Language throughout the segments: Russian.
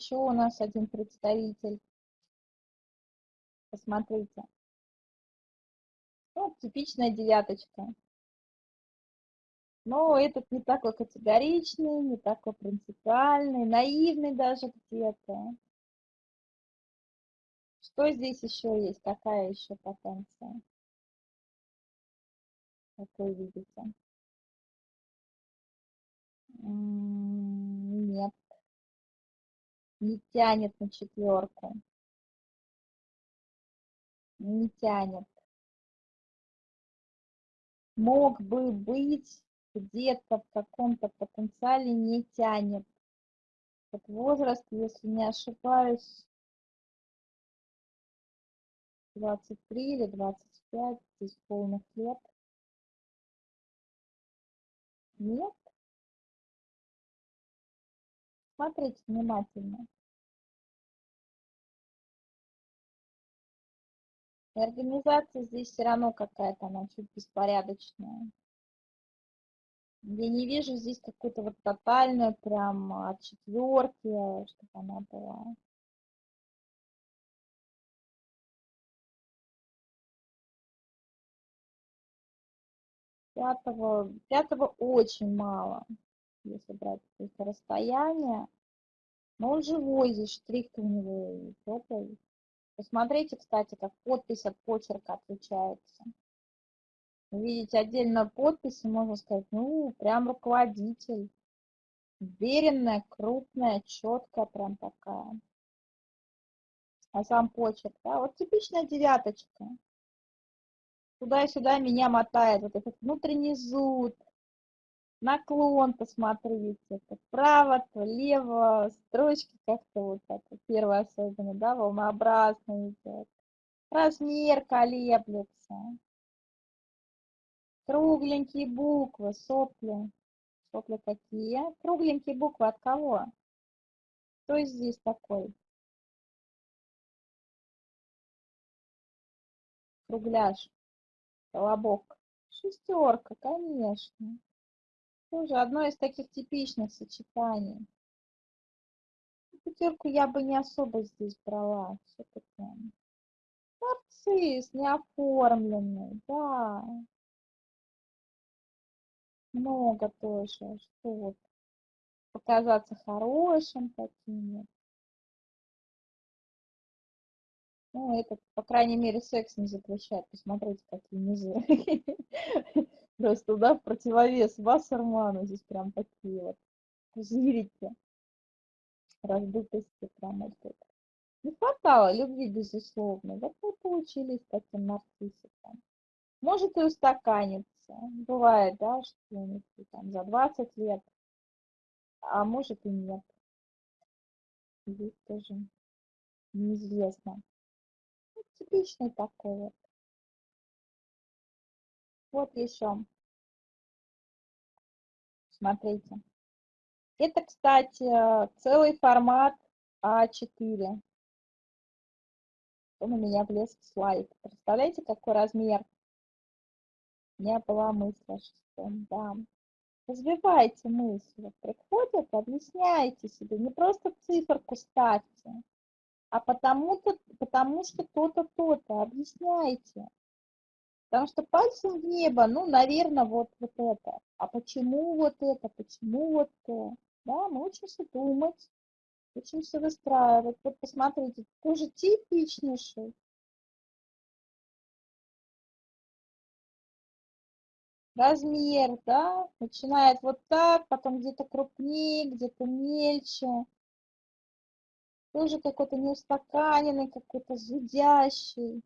еще у нас один представитель. Посмотрите. Вот типичная девяточка. Но этот не такой категоричный, не такой принципиальный, наивный даже где-то. Что здесь еще есть? Какая еще потенция? Как вы видите? Нет. Не тянет на четверку. Не тянет. Мог бы быть где-то в каком-то потенциале не тянет. Вот возраст, если не ошибаюсь, 23 или 25, здесь полных лет. Нет? Смотрите внимательно. И организация здесь все равно какая-то, она чуть беспорядочная. Я не вижу здесь какую-то вот тотальную прям от четверки, чтобы она была. Пятого, пятого очень мало, если брать это расстояние. Но он живой, здесь штрих у него теплый. Посмотрите, кстати, как подпись от почерка отличается. Видите, отдельно подписи, можно сказать, ну, прям руководитель. Уверенная, крупная, четкая прям такая. А сам почерк, да, вот типичная девяточка. Туда и сюда меня мотает вот этот внутренний зуд, наклон, посмотрите, это вправо, то лево, строчки как-то вот так, первая особенно, да, волнообразно идет. Размер колеблется. Кругленькие буквы, сопли. Сопли какие? Кругленькие буквы от кого? Кто здесь такой? Кругляш, колобок. Шестерка, конечно. Тоже одно из таких типичных сочетаний. Пятерку я бы не особо здесь брала. Все-таки нарцисс неоформленный, да много тоже, что показаться хорошим таким Ну, это, по крайней мере, секс не запрещает. Посмотрите, какие низы. Просто, да, в противовес Вассерману здесь прям такие вот. Зрите. Раздутости прям вот это. Не хватало любви, безусловно. Вот мы получились таким нарциссиком. Может и устаканиться. Бывает, да, что там за 20 лет, а может и нет. Здесь тоже неизвестно. Ну, типичный такой вот. Вот еще. Смотрите. Это, кстати, целый формат А4. Он у меня влез в слайд. Представляете, какой размер? не была мысль о шестом, да. Развивайте мысли. Приходят, объясняйте себе. Не просто циферку ставьте, а потому-то, потому что то-то, то-то. Объясняйте. Потому что пальцем в небо, ну, наверное, вот, вот это. А почему вот это? Почему вот то? Да, мы учимся думать, учимся выстраивать. Вот посмотрите, тоже типичнейший размер, да, начинает вот так, потом где-то крупнее, где-то мельче. Тоже какой-то неустаканенный, какой-то зудящий.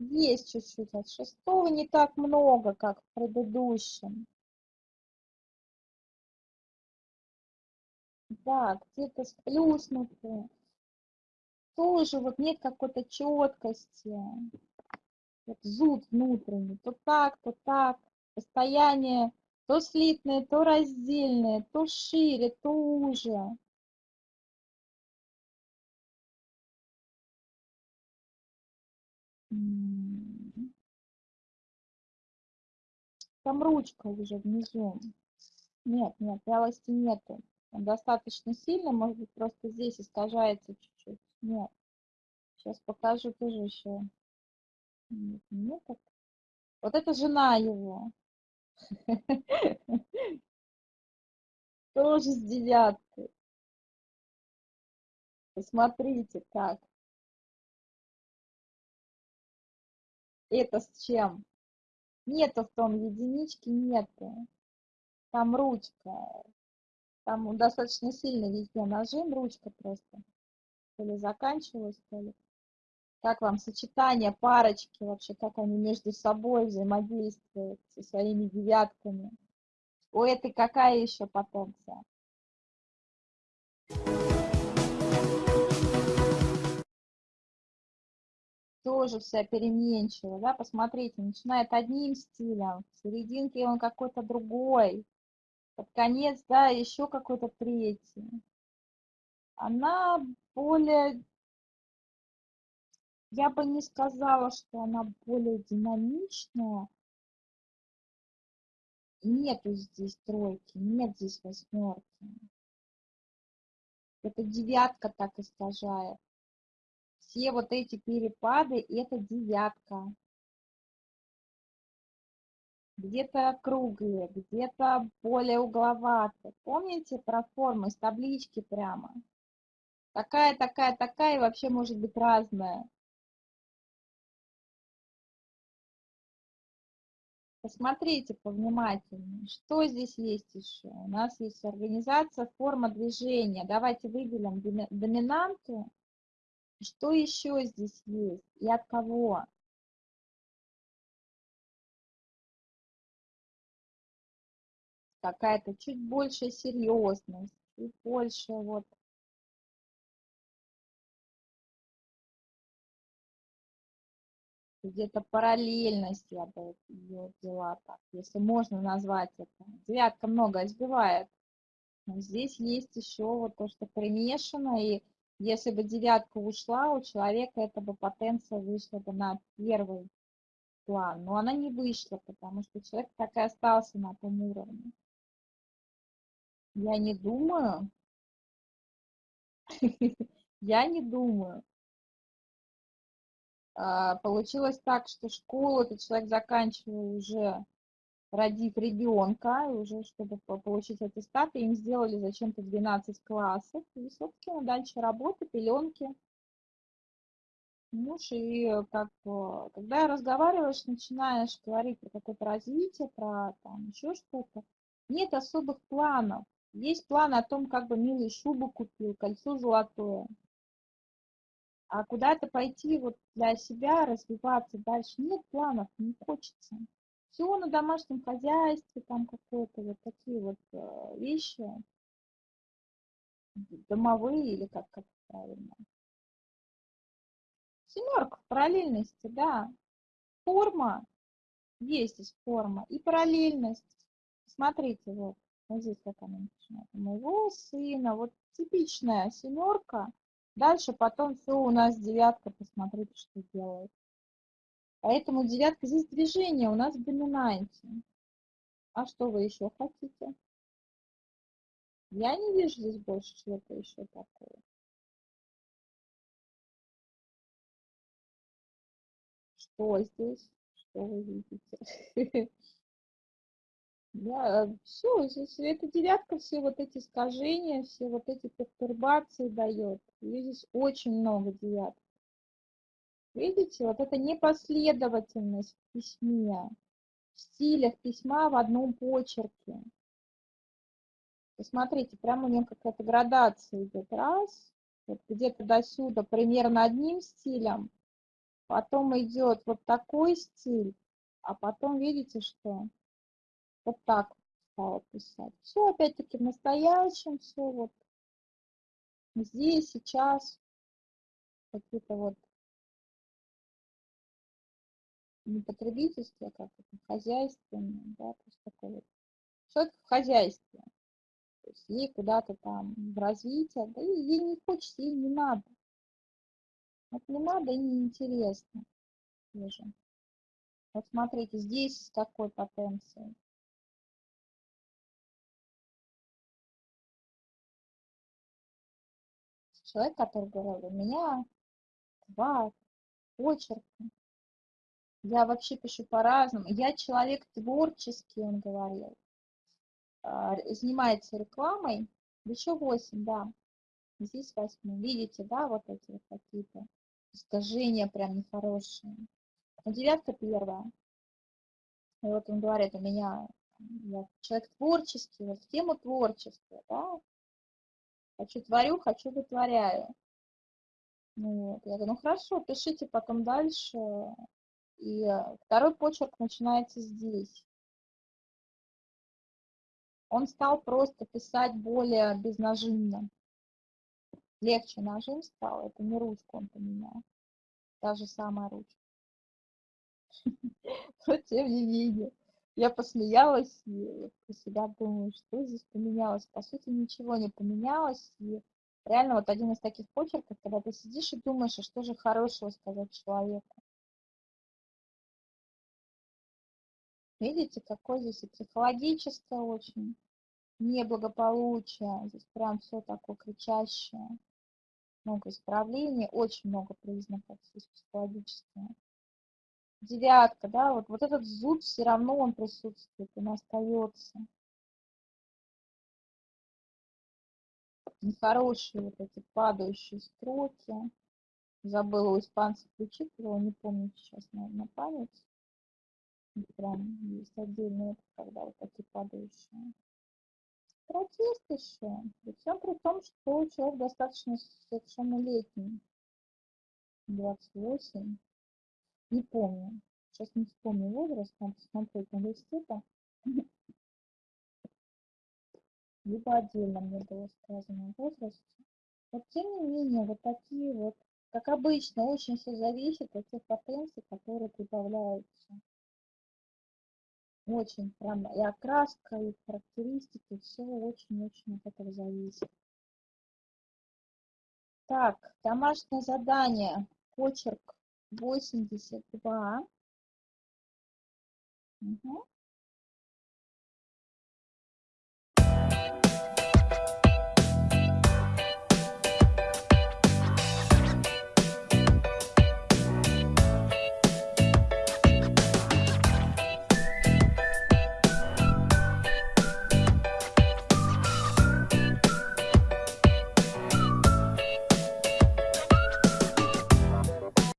Есть чуть-чуть от шестого, не так много, как в предыдущем. Да, где-то сплюснутые. Тоже вот нет какой-то четкости вот зуд внутренний, то так, то так, состояние то слитное, то раздельное, то шире, то уже. Там ручка уже внизу. Нет, нет, вялости нету. Он достаточно сильный, может быть, просто здесь искажается чуть-чуть. Нет. Сейчас покажу тоже еще. Нет, нет. Вот это жена его. Тоже с девяткой. Посмотрите, как. Это с чем? Нету в том единички, нету. Там ручка. Там достаточно сильно везде нажим, ручка просто. То ли заканчивалась, то ли. Как вам сочетание парочки вообще, как они между собой взаимодействуют со своими девятками? У этой какая еще потенция? Тоже вся переменчивая, да, посмотрите, начинает одним стилем, в серединке он какой-то другой, под конец, да, еще какой-то третий. Она более я бы не сказала, что она более динамичная. Нету здесь тройки, нет здесь восьмерки. Это девятка так искажает. Все вот эти перепады – это девятка. Где-то круглые, где-то более угловатые. Помните про формы с таблички прямо? Такая, такая, такая, и вообще может быть разная. Посмотрите повнимательнее, что здесь есть еще. У нас есть организация, форма движения. Давайте выделим доминанту. Что еще здесь есть и от кого? Какая-то чуть большая серьезность, чуть больше вот где-то параллельность я бы ее взяла так, если можно назвать это. Девятка много избивает. Но здесь есть еще вот то, что примешано, и если бы девятка ушла, у человека эта бы потенция вышла бы на первый план. Но она не вышла, потому что человек так и остался на том уровне. Я не думаю, я не думаю, а, получилось так, что школу этот человек заканчивал уже родив ребенка, уже чтобы получить аттестат, им сделали зачем-то 12 классов, и, собственно, дальше работа, пеленки. Муж, и как, когда разговариваешь, начинаешь говорить про какое-то развитие, про там еще что-то, нет особых планов. Есть план о том, как бы милый шубу купил, кольцо золотое а куда-то пойти вот для себя, развиваться дальше. Нет планов, не хочется. Все на домашнем хозяйстве, там какое-то вот такие вот э, вещи, домовые или как, как правильно. Семерка в параллельности, да. Форма, есть здесь форма и параллельность. Смотрите, вот, вот здесь как она начинает. У моего сына, вот типичная семерка, Дальше потом все у нас девятка, посмотрите, что делает. Поэтому девятка, здесь движение у нас в доминанте. А что вы еще хотите? Я не вижу здесь больше чего-то еще такого. Что здесь? Что вы видите? Да, все, эта девятка все вот эти искажения, все вот эти пертурбации дает. И здесь очень много девяток. Видите, вот это непоследовательность в письме, в стилях письма в одном почерке. Посмотрите, прямо у нее какая-то градация идет. Раз, вот где-то до сюда примерно одним стилем, потом идет вот такой стиль, а потом видите, что вот так стала писать. Все опять-таки в настоящем, все вот здесь, сейчас. Какие-то вот не потребительские, а как это, хозяйственные, да, то есть такое вот. Человек в хозяйстве. То есть ей куда-то там в развитие, да и ей не хочется, ей не надо. Вот не надо и не интересно. Тоже. Вот смотрите, здесь с какой потенцией. человек, который говорил, у меня два почерка. Я вообще пишу по-разному. Я человек творческий, он говорил. А, занимается рекламой. Еще восемь, да. Здесь восьмой. Видите, да, вот эти вот какие-то искажения прям нехорошие. А девятка первая. И вот он говорит, у меня я человек творческий, вот в тему творчества, да. Хочу творю, хочу вытворяю. Ну, вот. Я говорю, ну хорошо, пишите потом дальше. И второй почерк начинается здесь. Он стал просто писать более безнажимно. Легче нажим стал, это не ручку он поменял. Та же самая ручка. Но тем не менее, я посмеялась и про себя думаю, что здесь поменялось. По сути, ничего не поменялось. И реально вот один из таких почерков, когда ты сидишь и думаешь, а что же хорошего сказать человеку. Видите, какой здесь и психологическое очень неблагополучие. Здесь прям все такое кричащее. Много исправлений, очень много признаков здесь психологические. Девятка, да, вот, вот этот зуд все равно он присутствует, он остается. Нехорошие вот эти падающие строки. Забыла у испанцев ключи, не помню сейчас на, на память. Прям есть отдельные, когда вот такие падающие. Протест еще. При всем при том, что человек достаточно совершеннолетний. 28. Не помню. Сейчас не вспомню возраст, надо на листике. Либо отдельно мне было сказано о возрасте. Но тем не менее, вот такие вот, как обычно, очень все зависит от тех потенций, которые прибавляются очень прям и окраска, и характеристики, все очень-очень от этого зависит. Так, домашнее задание, почерк 82. Угу.